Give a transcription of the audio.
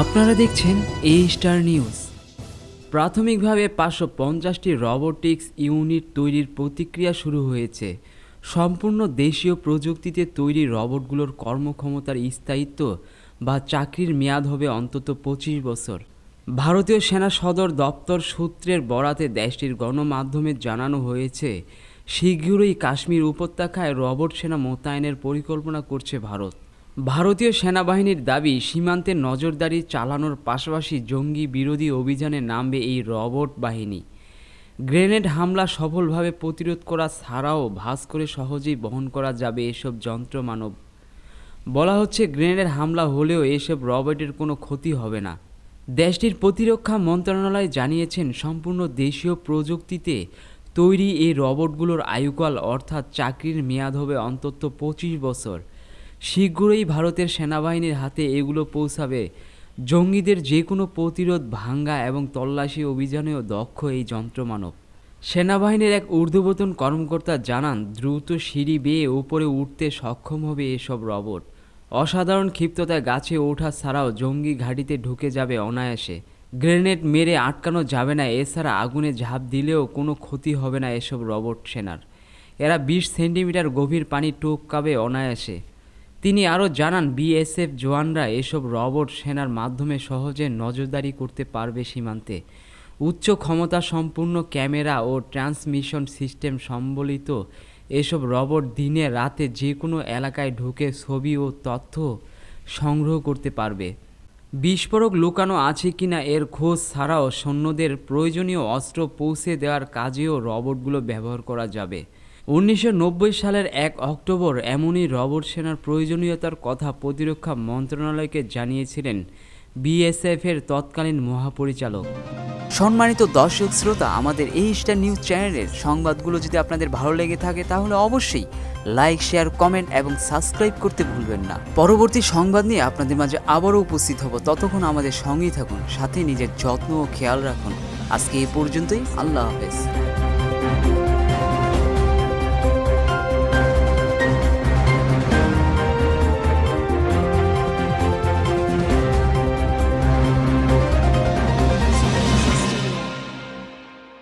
আপনারা দেখছেন এ star news প্রাথমিকভাবে পাঁচশো পঞ্চাশটি রবোটিক্স ইউনিট তৈরির প্রতিক্রিয়া শুরু হয়েছে। সম্পূর্ণ দেশীয় প্রযুক্তিতে তৈরি রবোটগুলোর কর্মক্ষমতার স্থায়িত্ব বা চাকরির মেয়াদ হবে অন্তত পঁচিশ বছর। ভারতীয় সেনা সদর দপ্তর সূত্রের বরাতে দেশটির গণমাধ্যমে জানানো হয়েছে, শীঘ্রই কাশ্মীর উপত্যকায় রবট সেনা মোতায়েনের পরিকল্পনা করছে ভারত। ভারতীয় সেনাবাহিনীর দাবি, সীমান্তে নজরদারি চালানোর পাশাপাশি জঙ্গি বিরোধী অভিযানে নামবে এই রবট বাহিনী। গ্রেনেড হামলা সফলভাবে প্রতিরোধ করা ছাড়াও ভাস করে সহজেই বহন করা যাবে এসব যন্ত্র মানব। বলা হচ্ছে গ্রেনেড হামলা হলেও এসব রবটের কোনো ক্ষতি হবে না। দেশটির প্রতিরক্ষা মন্ত্রণালয় জানিয়েছেন, সম্পূর্ণ দেশীয় প্রযুক্তিতে তৈরি এই রবটগুলোর আয়ুকাল অর্থাৎ চাকরির মেয়াদ হবে অন্তত পঁচিশ বছর। শীঘ্রই ভারতের সেনাবাহিনীর হাতে এগুলো পৌঁছাবে। জঙ্গিদের যে কোনো প্রতিরোধ, ভাঙ্গা এবং তল্লাশি অভিযানেও দক্ষ এই যন্ত্রমানব। সেনাবাহিনীর এক ঊর্ধ্বতন কর্মকর্তা জানান, দ্রুত সিঁড়ি বেয়ে উপরে উঠতে সক্ষম হবে এসব রবট। অসাধারণ ক্ষিপ্ততায় গাছে ওঠা ছাড়াও জঙ্গি ঘাঁটিতে ঢুকে যাবে অনায়াসে। গ্রেনেড মেরে আটকানো যাবে না, এছাড়া আগুনে ঝাঁপ দিলেও কোনো ক্ষতি হবে না এসব রবট সেনার। এরা বিশ সেন্টিমিটার গভীর পানি টোপকাবে অনায়াসে। তিনি আরও জানান, বিএসএফ জওয়ানরা এসব রবট সেনার মাধ্যমে সহজে নজরদারি করতে পারবে সীমান্তে। উচ্চ ক্ষমতা সম্পূর্ণ ক্যামেরা ও ট্রান্সমিশন সিস্টেম সম্বলিত এসব রবট দিনে রাতে যে কোনো এলাকায় ঢুকে ছবি ও তথ্য সংগ্রহ করতে পারবে। বিস্ফোরক লুকানো আছে কিনা এর খোঁজ ছাড়াও সৈন্যদের প্রয়োজনীয় অস্ত্র পৌঁছে দেওয়ার কাজেও রবটগুলো ব্যবহার করা যাবে। উনিশশো নব্বই সালের এক অক্টোবর এমনই রবট সেনার প্রয়োজনীয়তার কথা প্রতিরক্ষা মন্ত্রণালয়কে জানিয়েছিলেন বিএসএফের তৎকালীন মহাপরিচালক। সম্মানিত দর্শক শ্রোতা, আমাদের এই স্টার নিউজ চ্যানেলের সংবাদগুলো যদি আপনাদের ভালো লেগে থাকে, তাহলে অবশ্যই লাইক, শেয়ার, কমেন্ট এবং সাবস্ক্রাইব করতে ভুলবেন না। পরবর্তী সংবাদ নিয়ে আপনাদের মাঝে আবারও উপস্থিত হব। ততক্ষণ আমাদের সঙ্গেই থাকুন, সাথে নিজের যত্ন ও খেয়াল রাখুন। আজকে এ পর্যন্তই, আল্লাহ হাফেজ।